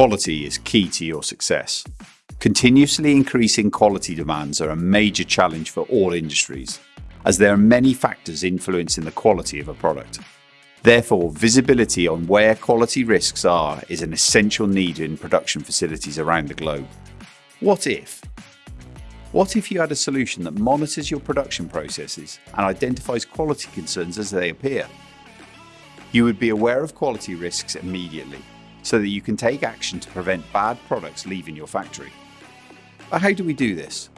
Quality is key to your success. Continuously increasing quality demands are a major challenge for all industries, as there are many factors influencing the quality of a product. Therefore, visibility on where quality risks are is an essential need in production facilities around the globe. What if? What if you had a solution that monitors your production processes and identifies quality concerns as they appear? You would be aware of quality risks immediately so that you can take action to prevent bad products leaving your factory. But how do we do this?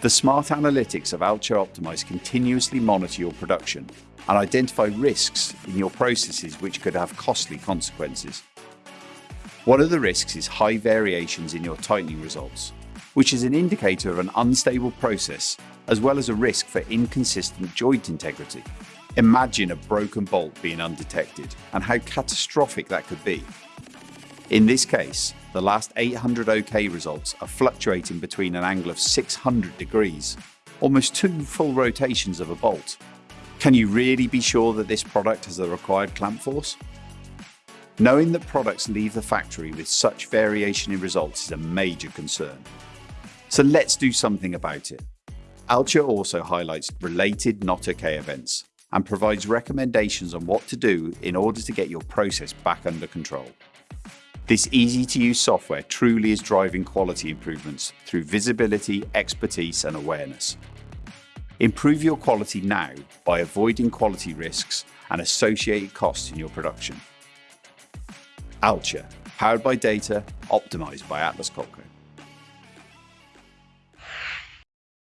The smart analytics of Altia Optimize continuously monitor your production and identify risks in your processes which could have costly consequences. One of the risks is high variations in your tightening results, which is an indicator of an unstable process as well as a risk for inconsistent joint integrity. Imagine a broken bolt being undetected and how catastrophic that could be. In this case, the last 800 OK results are fluctuating between an angle of 600 degrees, almost two full rotations of a bolt. Can you really be sure that this product has the required clamp force? Knowing that products leave the factory with such variation in results is a major concern. So let's do something about it. Altia also highlights related not OK events and provides recommendations on what to do in order to get your process back under control. This easy to use software truly is driving quality improvements through visibility, expertise and awareness. Improve your quality now by avoiding quality risks and associated costs in your production. Altia, powered by data, optimized by Atlas Copco.